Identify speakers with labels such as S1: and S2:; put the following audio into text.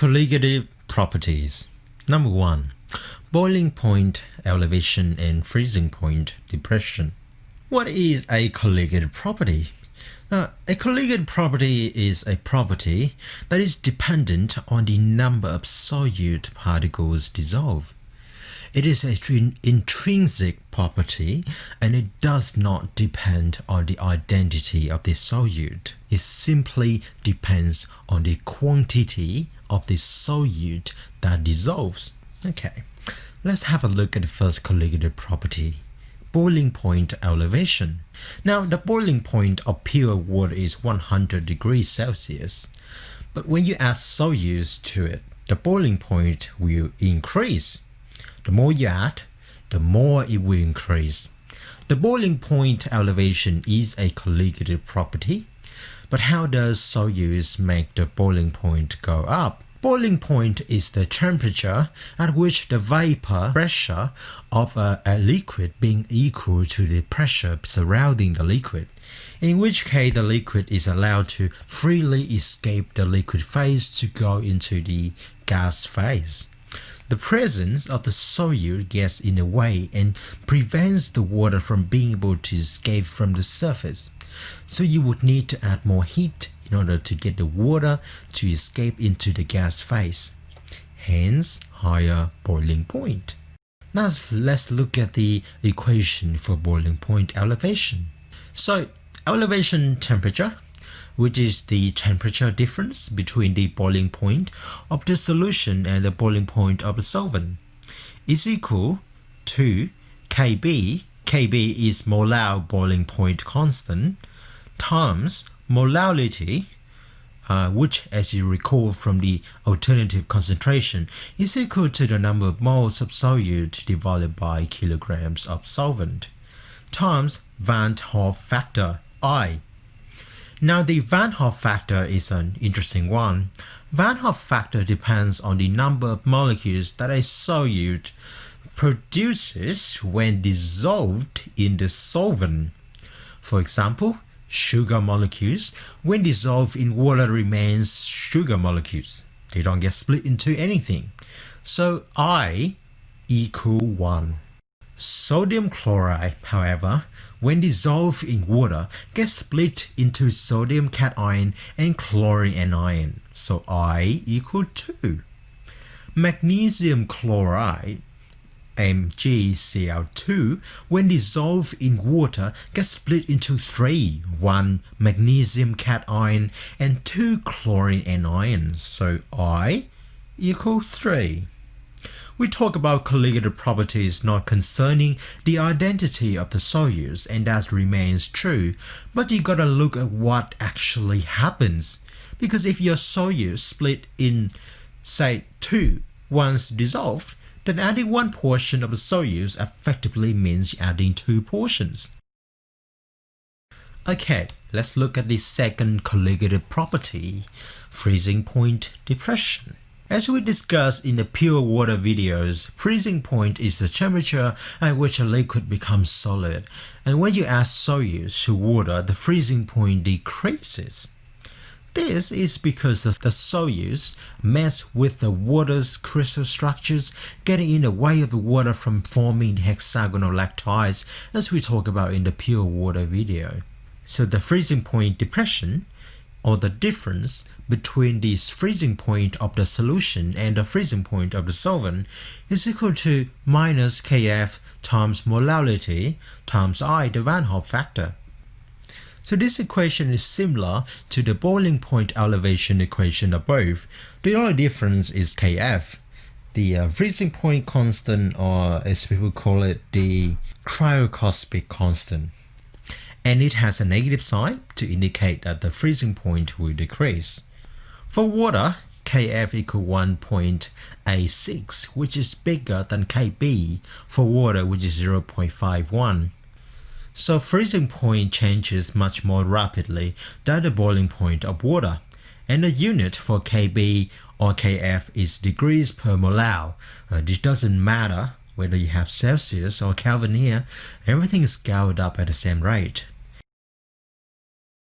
S1: Colligative properties. Number 1. Boiling point elevation and freezing point depression. What is a colligative property? Now, a colligative property is a property that is dependent on the number of solute particles dissolved. It is an intrinsic property and it does not depend on the identity of the solute. It simply depends on the quantity of the solute that dissolves. Okay, let's have a look at the first colligative property boiling point elevation. Now the boiling point of pure water is 100 degrees Celsius, but when you add solutes to it, the boiling point will increase. The more you add, the more it will increase. The boiling point elevation is a colligative property, but how does solutes make the boiling point go up? Boiling point is the temperature at which the vapor pressure of a, a, liquid being equal to the pressure surrounding the liquid, in which case the liquid is allowed to freely escape the liquid phase to go into the gas phase. The presence of the solute gets in the way and prevents the water from being able to escape from the surface. So you would need to add more heat in order to get the water to escape into the gas phase. Hence, higher boiling point. Now let's look at the equation for boiling point elevation. So elevation temperature which is the temperature difference between the boiling point of the solution and the boiling point of the solvent, is equal to Kb, Kb is molar boiling point constant, times molality, uh, which as you recall from the alternative concentration is equal to the number of moles of solute divided by kilograms of solvent, times Van Hoff factor I now the Van Hoff factor is an interesting one. Van Hoff factor depends on the number of molecules that a solute produces when dissolved in the solvent. For example, sugar molecules when dissolved in water remains sugar molecules. They don't get split into anything. So I equal 1. Sodium chloride, however, when dissolved in water, gets split into sodium cation and chlorine anion, so I equal 2. Magnesium chloride MgCl2 when dissolved in water gets split into three, one magnesium cation and two chlorine anions, so I equal 3. We talk about colligative properties not concerning the identity of the solutes and that remains true, but you gotta look at what actually happens. Because if your solute split in, say, two once dissolved, then adding one portion of the solutes effectively means adding two portions. Okay, let's look at the second colligative property, freezing point depression. As we discussed in the pure water videos, freezing point is the temperature at which a liquid becomes solid, and when you add solutes to water, the freezing point decreases. This is because the, the solutes mess with the water's crystal structures, getting in the way of the water from forming hexagonal lattices as we talk about in the pure water video. So the freezing point depression or the difference between the freezing point of the solution and the freezing point of the solvent is equal to minus Kf times molality times I the Van Hoff factor. So this equation is similar to the boiling point elevation equation above. The only difference is Kf. The uh, freezing point constant or as people call it the cryoscopic constant and it has a negative sign to indicate that the freezing point will decrease. For water, Kf equal 1.86 which is bigger than Kb for water which is 0.51. So freezing point changes much more rapidly than the boiling point of water and the unit for Kb or Kf is degrees per molal. Uh, this doesn't matter whether you have Celsius or Kelvin here, everything is scaled up at the same rate.